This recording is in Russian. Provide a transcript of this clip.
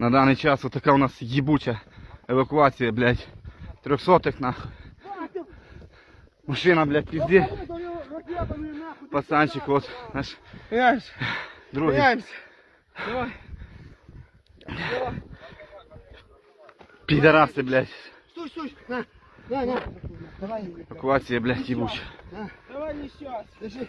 На даний час отака у нас їбуча евакуація, блядь. Трьохсотих нахуй. Машина, блядь, пізді. Пацанчик, от наш Меняемся. другий. Меняемся. Давай. Підараси, блядь. Стой, стой. На. На, на. Давай. Евакуація, блядь, їбуча. Давай не сейчас. Держи.